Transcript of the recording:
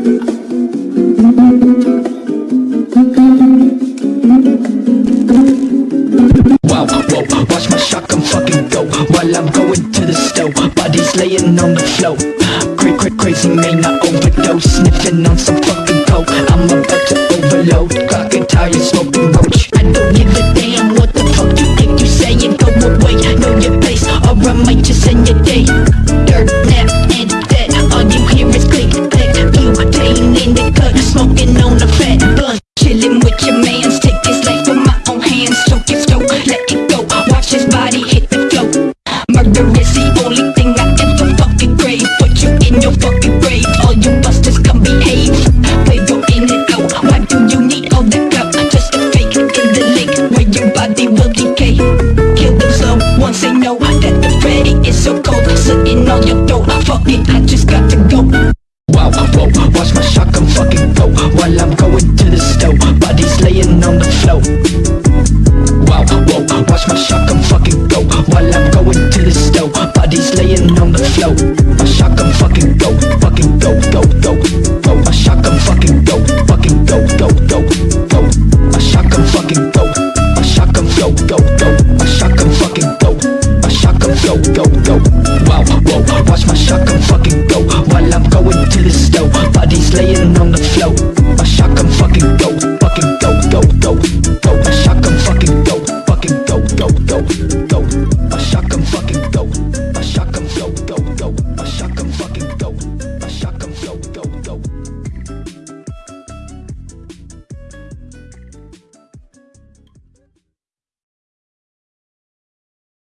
Wow, watch my shotgun fucking go. While I'm going to the stove Bodies laying on the floor. Cra cra crazy man, I overdose Sniffing on some fucking coke I'm about to overload Clocking tires, smoking on your throat Fuck it, I just got to go. Wow, whoa, watch my shotgun fucking go While I'm going to the stove Bodies laying on the floor. Wow, whoa, watch my shotgun fucking go While I'm going to the stove Bodies laying on the floor my shotgun fucking go While I'm going to the stove Bodies laying